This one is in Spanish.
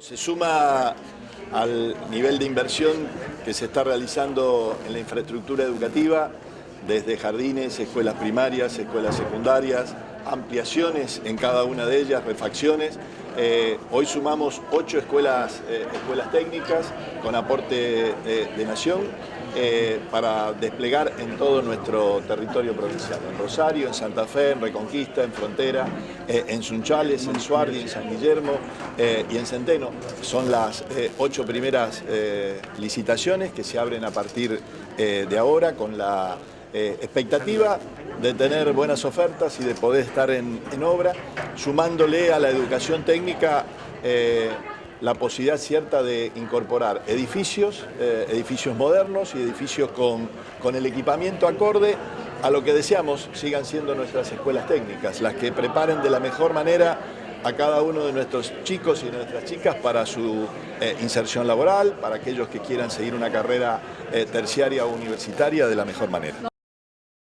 Se suma al nivel de inversión que se está realizando en la infraestructura educativa, desde jardines, escuelas primarias, escuelas secundarias, ampliaciones en cada una de ellas, refacciones. Eh, hoy sumamos ocho escuelas, eh, escuelas técnicas con aporte de, de Nación eh, para desplegar en todo nuestro territorio provincial, en Rosario, en Santa Fe, en Reconquista, en Frontera, eh, en Sunchales, en Suardi, en San Guillermo eh, y en Centeno. Son las ocho primeras licitaciones que se abren a partir de ahora con la expectativa de tener buenas ofertas y de poder estar en, obra, sumándole a la educación técnica la posibilidad cierta de incorporar edificios, eh, edificios modernos y edificios con, con el equipamiento acorde a lo que deseamos sigan siendo nuestras escuelas técnicas, las que preparen de la mejor manera a cada uno de nuestros chicos y nuestras chicas para su eh, inserción laboral, para aquellos que quieran seguir una carrera eh, terciaria o universitaria de la mejor manera.